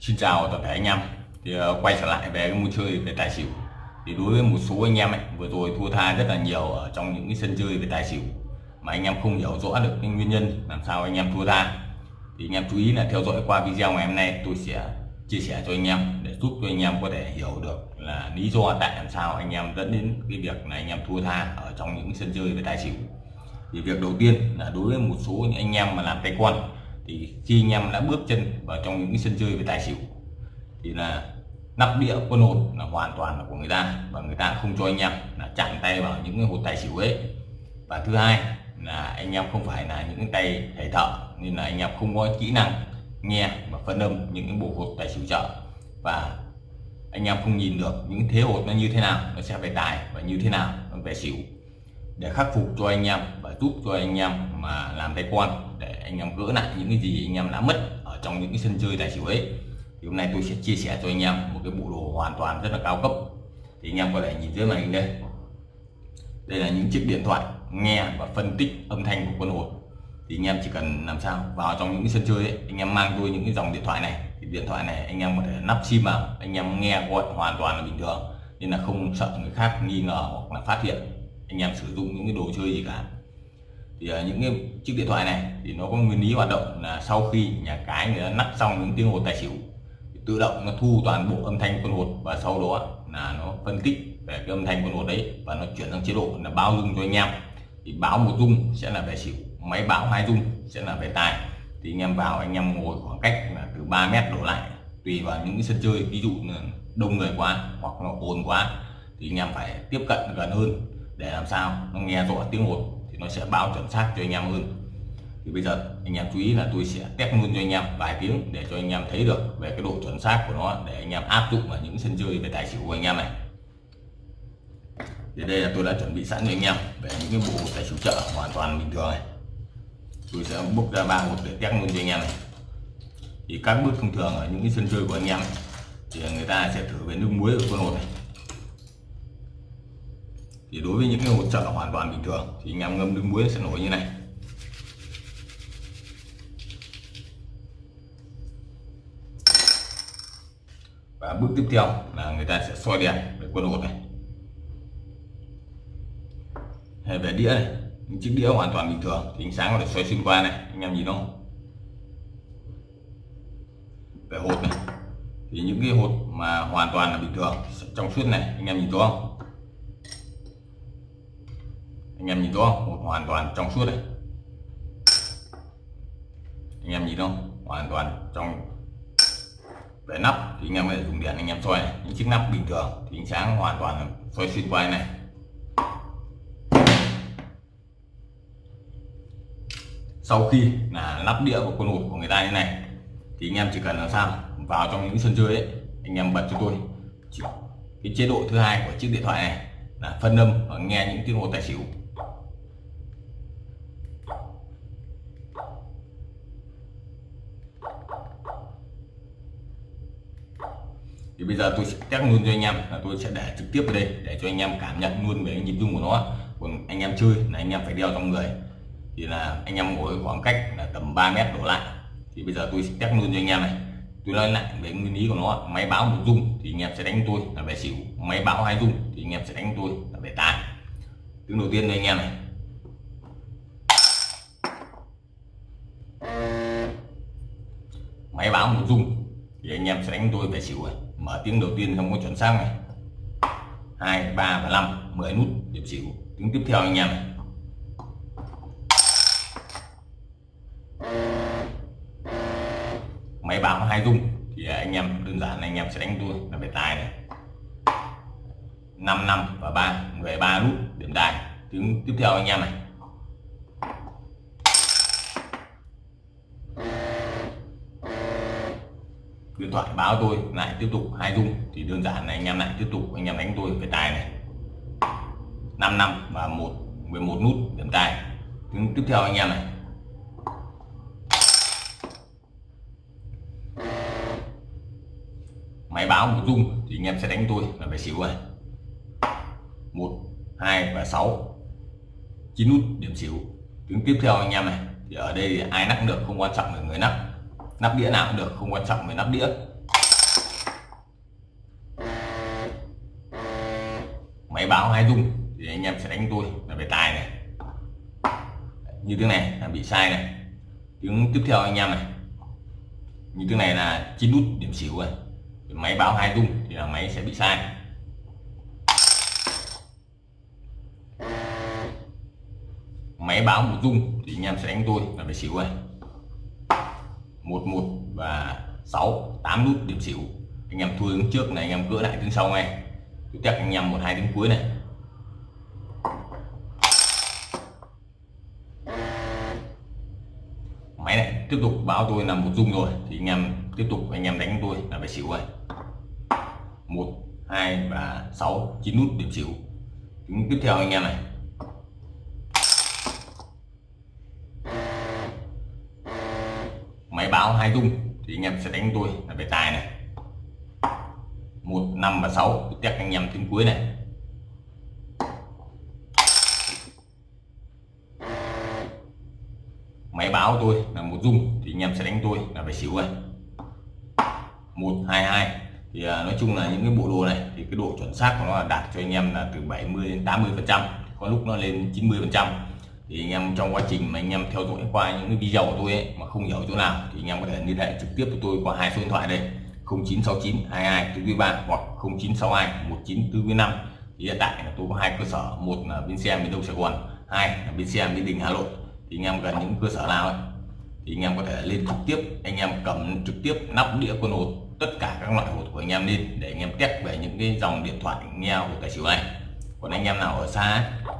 Xin chào toàn thể anh em. Thì uh, quay trở lại về cái môn chơi về tài xỉu. Thì đối với một số anh em ấy vừa rồi thua tha rất là nhiều ở trong những cái sân chơi về tài xỉu mà anh em không hiểu rõ được cái nguyên nhân làm sao anh em thua tha. Thì anh em chú ý là theo dõi qua video ngày hôm nay tôi sẽ chia sẻ cho anh em để giúp cho anh em có thể hiểu được là lý do tại làm sao anh em dẫn đến cái việc là anh em thua tha ở trong những sân chơi về tài xỉu. Thì việc đầu tiên là đối với một số những anh em mà làm tay quan thì khi anh em đã bước chân vào trong những cái sân chơi về tài xỉu, thì là nắp đĩa, quân hột là hoàn toàn là của người ta. Và người ta không cho anh em là chạm tay vào những cái hột tài xỉu ấy. Và thứ hai là anh em không phải là những tay thầy thợ, nên là anh em không có kỹ năng nghe và phân âm những cái bộ hột tài xỉu chợ. Và anh em không nhìn được những thế hột nó như thế nào, nó sẽ về tài và như thế nào, nó về xỉu. Để khắc phục cho anh em và giúp cho anh em mà làm tay quan, để anh em gỡ lại những cái gì anh em đã mất ở trong những cái sân chơi tài xỉu ấy thì hôm nay tôi sẽ chia sẻ cho anh em một cái bộ đồ hoàn toàn rất là cao cấp. Thì anh em có thể nhìn dưới màn hình đây. Đây là những chiếc điện thoại nghe và phân tích âm thanh của quân hồn. Thì anh em chỉ cần làm sao vào trong những cái sân chơi ấy, anh em mang tôi những cái dòng điện thoại này thì điện thoại này anh em có thể nắp sim vào anh em nghe gọi hoàn toàn là bình thường nên là không sợ người khác nghi ngờ hoặc là phát hiện anh em sử dụng những cái đồ chơi gì cả thì uh, những cái chiếc điện thoại này thì nó có nguyên lý hoạt động là sau khi nhà cái người ta nắp xong những tiếng hột tài xỉu tự động nó thu toàn bộ âm thanh con hột và sau đó là nó phân tích về cái âm thanh con hột đấy và nó chuyển sang chế độ là báo rung cho anh em. Thì báo một rung sẽ là về xỉu máy báo hai rung sẽ là về tài. Thì anh em vào anh em ngồi khoảng cách là từ 3 mét đổ lại tùy vào những cái sân chơi ví dụ là đông người quá hoặc là ồn quá thì anh em phải tiếp cận gần hơn để làm sao nó nghe rõ tiếng hột nó sẽ báo chuẩn xác cho anh em hơn thì bây giờ anh em chú ý là tôi sẽ test luôn cho anh em vài tiếng để cho anh em thấy được về cái độ chuẩn xác của nó, để anh em áp dụng vào những sân chơi về tài xỉu của anh em này. Thì đây là tôi đã chuẩn bị sẵn cho anh em về những cái bộ tài xỉu chợ hoàn toàn bình thường này. Tôi sẽ bốc ra ba hộp để test luôn cho anh em này. Thì các bước thông thường ở những cái sân chơi của anh em thì người ta sẽ thử về nước muối ở con hột này thì đối với những cái hột trợ hoàn toàn bình thường. Thì anh em ngâm nước muối sẽ nổi như này. Và bước tiếp theo là người ta sẽ soi đèn để quân hột này. Hay về đĩa này. Những chiếc đĩa hoàn toàn bình thường. Thì ánh sáng có thể xoay xuyên qua này. Anh em nhìn không? Về hột này. Thì những cái hột mà hoàn toàn là bình thường, trong suốt này, anh em nhìn thấy không? Anh em nhìn rõ không? Hoàn toàn trong suốt này anh em nhìn không? Hoàn toàn trong về nắp thì anh em phải dùng đèn anh em soi này. những chiếc nắp bình thường thì ánh sáng hoàn toàn soi xuyên qua này. Sau khi là lắp đĩa của con hột của người ta như này, thì anh em chỉ cần làm sao? Vào trong những sân chơi ấy, anh em bật cho tôi. Cái chế độ thứ hai của chiếc điện thoại này là phân âm và nghe những tiếng hồ tài xỉu. Thì bây giờ tôi sẽ test luôn cho anh em là tôi sẽ để trực tiếp vào đây để cho anh em cảm nhận luôn về cái nhịp rung của nó còn anh em chơi là anh em phải đeo trong người thì là anh em ngồi khoảng cách là tầm 3 mét đổ lại thì bây giờ tôi sẽ test luôn cho anh em này tôi nói lại về nguyên lý của nó máy báo một rung thì anh em sẽ đánh tôi là về xỉu máy báo hai rung thì anh em sẽ đánh tôi là về tài tiếng đầu tiên đây anh em này máy báo một rung thì anh em sẽ đánh tôi về xỉu rồi mở tiếng đầu tiên không có chuẩn xác này. Hai, ba và năm 10 nút, điểm xỉu. Tiếng tiếp theo anh em này. Máy báo hai rung, thì anh em, đơn giản anh em sẽ đánh tôi là về tài này. 5 năm và 3 về 3 nút, điểm tài tiếng tiếp theo anh em này. Điện thoại báo tôi, lại tiếp tục hai rung. Thì đơn giản này anh em lại tiếp tục, anh em đánh tôi về tài này. 5 năm và một 11 nút điểm tài. Tiếng tiếp theo anh em này. Máy báo một rung thì anh em sẽ đánh tôi là về xỉu này một, hai và sáu. Chín nút điểm xỉu. Tiếng tiếp theo anh em này. Thì ở đây thì ai nắp được không quan trọng là người nắp nắp đĩa nào cũng được, không quan trọng về nắp đĩa. Máy báo hai dung thì anh em sẽ đánh tôi là về tài này. Như thế này là bị sai này. Tiếng tiếp theo anh em này. Như thế này là chín nút điểm xỉu rồi. Máy báo hai dung thì là máy sẽ bị sai. Máy báo một dung thì anh em sẽ đánh tôi là về xỉu rồi một một và sáu, tám nút điểm xỉu. Anh em thua đứng trước này, anh em gỡ lại tiếng sau ngay. Tiếp theo anh em một hai tiếng cuối này. Máy này, tiếp tục báo tôi là một dung rồi. Thì anh em tiếp tục, anh em đánh tôi là phải xỉu rồi. Một, hai và sáu, chín nút điểm xỉu. Chúng tiếp theo anh em này máy báo hai dung thì anh em sẽ đánh tôi là về tài này. Một, năm và sáu test anh em tiếng cuối này. Máy báo tôi là một dung, thì anh em sẽ đánh tôi là về xỉu rồi một, hai hai, thì à, nói chung là những cái bộ đồ này, thì cái độ chuẩn xác của nó là đạt cho anh em là từ 70 đến 80 phần trăm, có lúc nó lên 90 phần trăm thì anh em trong quá trình mà anh em theo dõi qua những cái video của tôi ấy, mà không hiểu chỗ nào thì anh em có thể liên hệ trực tiếp với tôi qua hai số điện thoại đây 0969 22 4 3 hoặc 0962 1945 thì hiện tại là tôi có hai cơ sở một là bên xe miền đông sài gòn hai là bên xe miền đình hà nội. Thì anh em gần những cơ sở nào ấy thì anh em có thể lên trực tiếp anh em cầm trực tiếp nắp đĩa quân hột tất cả các loại hột của anh em lên để anh em test về những cái dòng điện thoại nghe của tài xỉu này. Còn anh em nào ở xa ấy,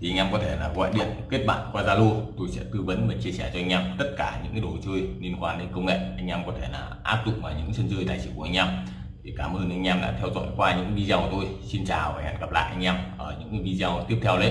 thì anh em có thể là gọi điện, kết bạn qua Zalo, tôi sẽ tư vấn và chia sẻ cho anh em tất cả những cái đồ chơi liên quan đến công nghệ. Anh em có thể là áp dụng vào những sân chơi tài xỉu của anh em. Thì cảm ơn anh em đã theo dõi qua những video của tôi. Xin chào và hẹn gặp lại anh em ở những video tiếp theo đấy.